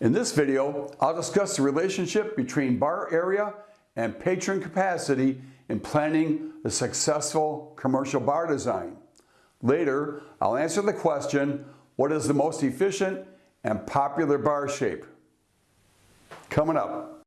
In this video, I'll discuss the relationship between bar area and patron capacity in planning a successful commercial bar design. Later, I'll answer the question, what is the most efficient and popular bar shape? Coming up.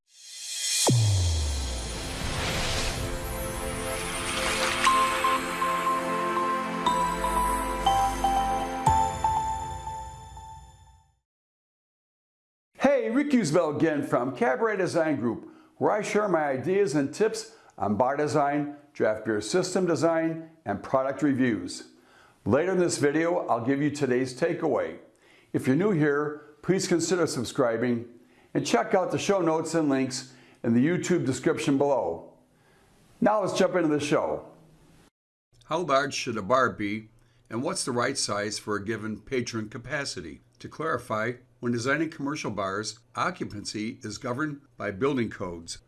Hey, Rick Ussery again from Cabaret Design Group, where I share my ideas and tips on bar design, draft beer system design, and product reviews. Later in this video, I'll give you today's takeaway. If you're new here, please consider subscribing and check out the show notes and links in the YouTube description below. Now let's jump into the show. How large should a bar be, and what's the right size for a given patron capacity? To clarify, when designing commercial bars, occupancy is governed by building codes.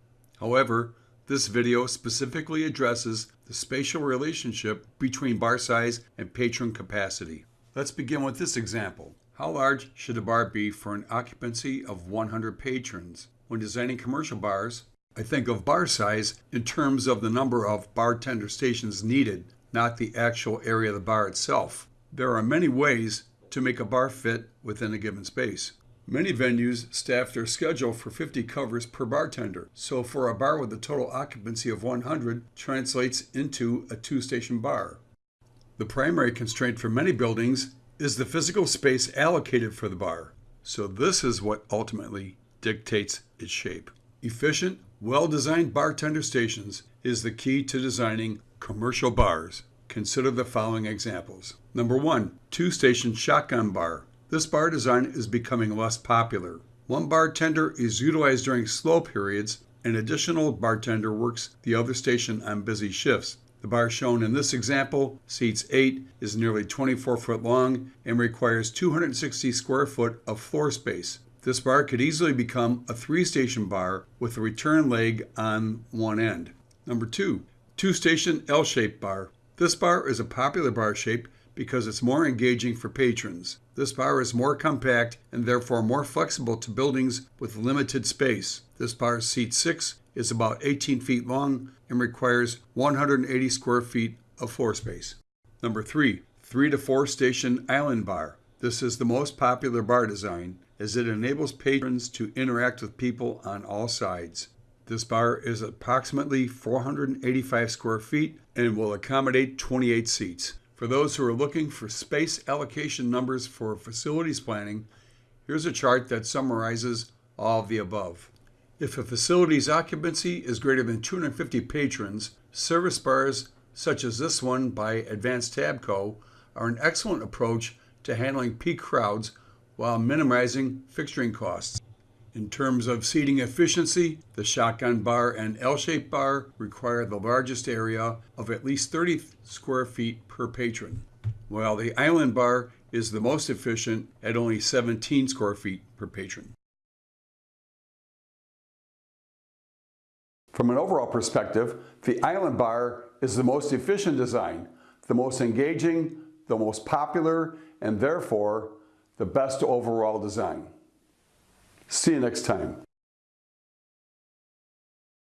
However, this video specifically addresses the spatial relationship between bar size and patron capacity. Let's begin with this example. How large should a bar be for an occupancy of 100 patrons? When designing commercial bars, I think of bar size in terms of the number of bartender stations needed, not the actual area of the bar itself. There are many ways to make a bar fit within a given space. Many venues staff their schedule for 50 covers per bartender, so for a bar with a total occupancy of 100 translates into a two-station bar. The primary constraint for many buildings is the physical space allocated for the bar, so this is what ultimately dictates its shape. Efficient, well-designed bartender stations is the key to designing commercial bars. Consider the following examples. Number one, two-station shotgun bar. This bar design is becoming less popular. One bartender is utilized during slow periods, an additional bartender works the other station on busy shifts. The bar shown in this example, seats 8, is nearly 24 foot long and requires 260 square foot of floor space. This bar could easily become a three-station bar with a return leg on one end. Number 2. Two-station L-shaped bar. This bar is a popular bar shape because it's more engaging for patrons. This bar is more compact and therefore more flexible to buildings with limited space. This bar seat 6 is about 18 feet long and requires 180 square feet of floor space. Number 3. 3 to 4 station island bar. This is the most popular bar design as it enables patrons to interact with people on all sides. This bar is approximately 485 square feet and will accommodate 28 seats. For those who are looking for space allocation numbers for facilities planning, here's a chart that summarizes all of the above. If a facility's occupancy is greater than 250 patrons, service bars such as this one by Advanced Tabco are an excellent approach to handling peak crowds while minimizing fixturing costs. In terms of seating efficiency, the shotgun bar and L-shaped bar require the largest area of at least 30 square feet per patron, while the island bar is the most efficient at only 17 square feet per patron. From an overall perspective, the island bar is the most efficient design, the most engaging, the most popular, and therefore the best overall design. See you next time.